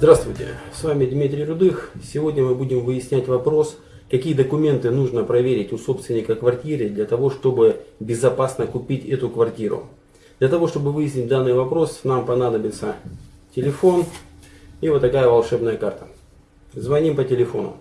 Здравствуйте, с вами Дмитрий Рудых. Сегодня мы будем выяснять вопрос, какие документы нужно проверить у собственника квартиры для того, чтобы безопасно купить эту квартиру. Для того, чтобы выяснить данный вопрос, нам понадобится телефон и вот такая волшебная карта. Звоним по телефону.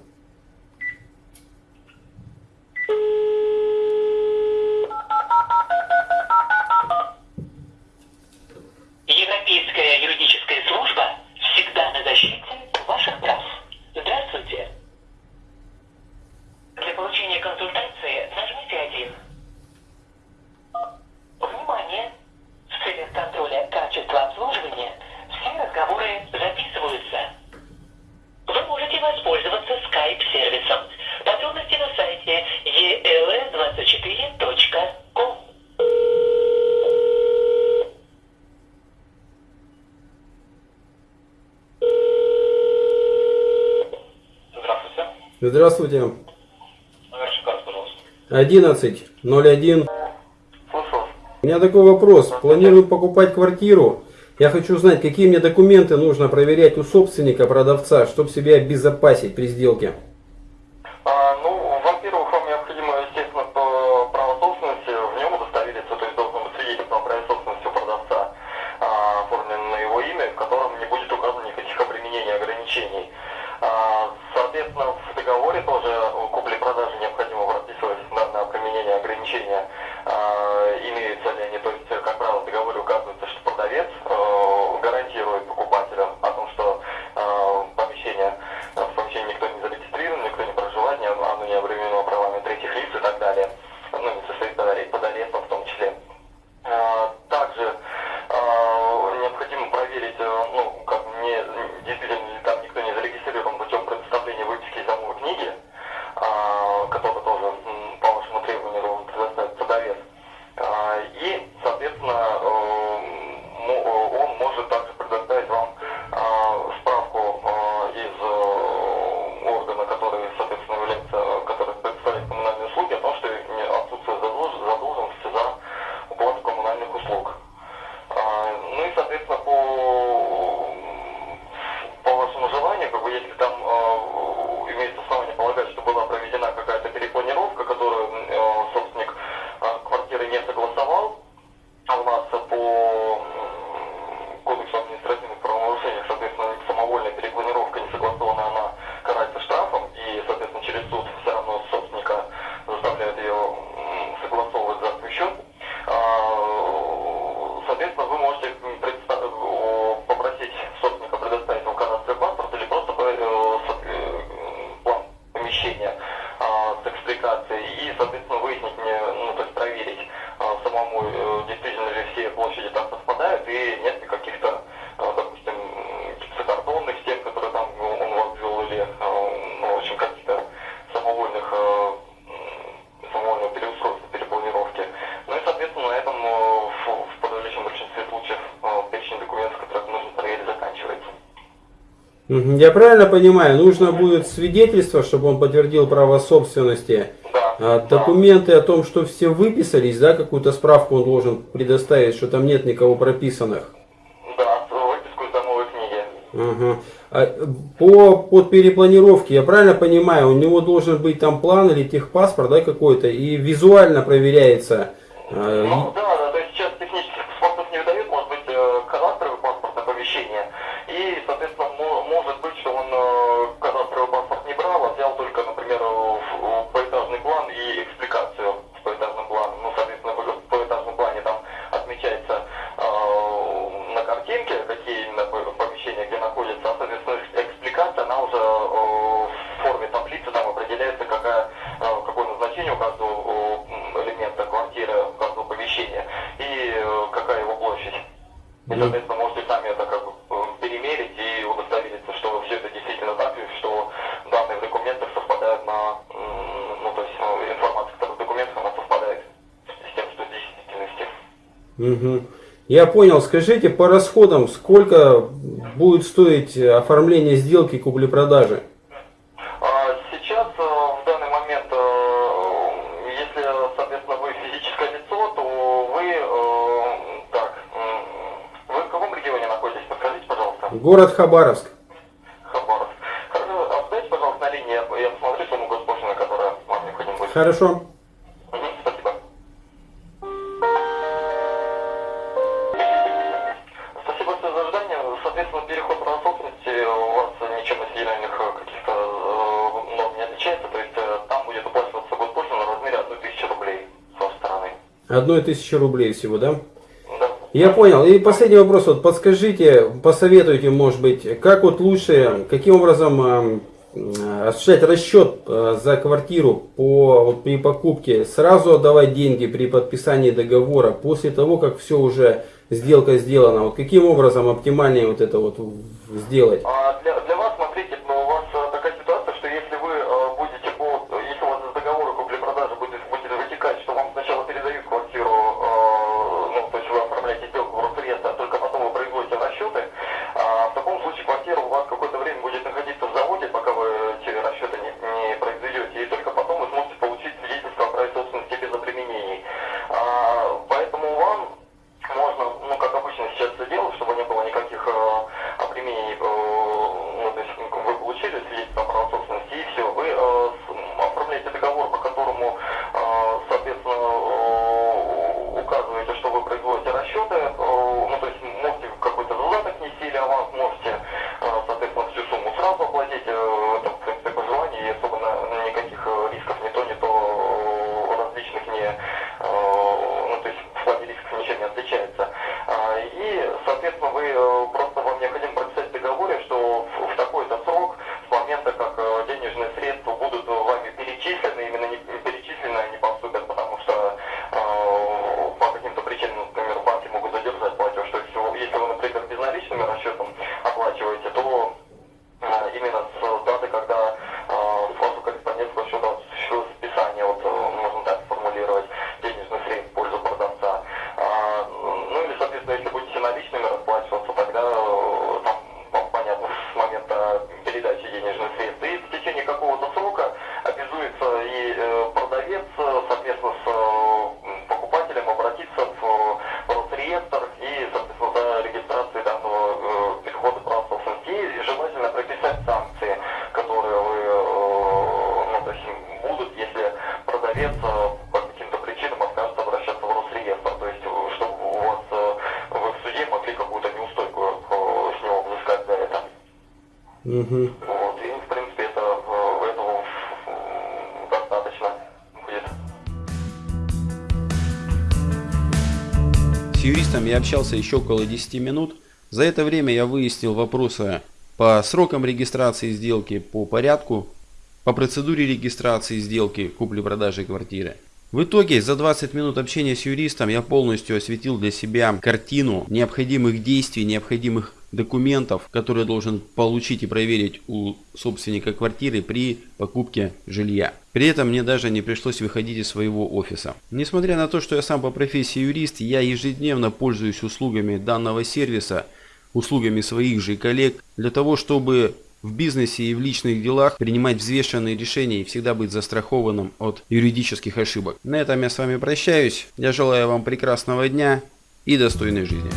Здравствуйте. Номер карты, пожалуйста. 11.01. Слушаю. У меня такой вопрос. Планирую покупать квартиру. Я хочу узнать, какие мне документы нужно проверять у собственника, продавца, чтобы себя обезопасить при сделке. А, ну, во-первых, вам необходимо, естественно, по право собственности в нем удостовериться, то есть должен быть свидетельство о праве собственности у продавца, а, оформлено на его имя, в котором не будет указано никаких обременений ограничений. А, соответственно, в договоре тоже о купле-продаже необходимо прописывать данное применение ограничения, а, имеются ли они, Соответственно, Я правильно понимаю, нужно будет свидетельство, чтобы он подтвердил право собственности. Да. А, да. документы о том, что все выписались, да, какую-то справку он должен предоставить, что там нет никого прописанных. Да, с- выписку из домовой книги. Ага. А, по под перепланировке, я правильно понимаю, у него должен быть там план или техпаспорт, да, какой-то, и визуально проверяется. а, Ну да, да, то есть сейчас технических паспортов не выдают, может быть э, кадастровый паспорт оповещение. И, соответственно, мо- может быть, что он э, кадастровый паспорт не брал, а например, в- в поэтажный план и экспликацию с поэтажным планом. Ну, соответственно, в в поэтажном плане там отмечается э, на картинке, какие именно по- помещения где находятся, а, соответственно, экспликация, она уже э, в форме таблицы там определяется, какая, э, какое назначение у каждого элемента квартиры, у каждого помещения и э, какая его площадь. И, соответственно, Угу. Я понял. Скажите по расходам, сколько будет стоить оформление сделки купли-продажи? А сейчас, э, в данный момент, э, если, соответственно, вы физическое лицо, то вы, э, так, вы в каком регионе находитесь? Подскажите, пожалуйста. Город Хабаровск. Хабаровск. Оставьте, а пожалуйста, на линии, я посмотрю сумму госпошлины, которая вам необходима будет. Хорошо. Соответственно, переход права собственности у вас ничем от федеральных э, каких-то э, норм не отличается. То есть э, там будет уплачиваться госпошлина в размере 1000 рублей с вашей стороны. Одной тысячи рублей всего, да? Да. Я понял. И последний вопрос. Вот подскажите, посоветуйте, может быть, как вот лучше, каким образом э, осуществлять расчет э, за квартиру по, вот, при покупке, сразу отдавать деньги при подписании договора, после того, как все уже сделка сделана. Вот каким образом оптимальнее вот это вот сделать? А для, Мгм. Вот, и, в принципе, это, э, этого достаточно будет. С юристом я общался еще около 10 минут. За это время я выяснил вопросы по срокам регистрации сделки, по порядку, по процедуре регистрации сделки купли-продажи квартиры. В итоге за 20 минут общения с юристом я полностью осветил для себя картину необходимых действий, необходимых документов, которые должен получить и проверить у собственника квартиры при покупке жилья. При этом мне даже не пришлось выходить из своего офиса. Несмотря на то, что я сам по профессии юрист, я ежедневно пользуюсь услугами данного сервиса, услугами своих же коллег, для того, чтобы в бизнесе и в личных делах принимать взвешенные решения и всегда быть застрахованным от юридических ошибок. На этом я с вами прощаюсь. Я желаю вам прекрасного дня и достойной жизни.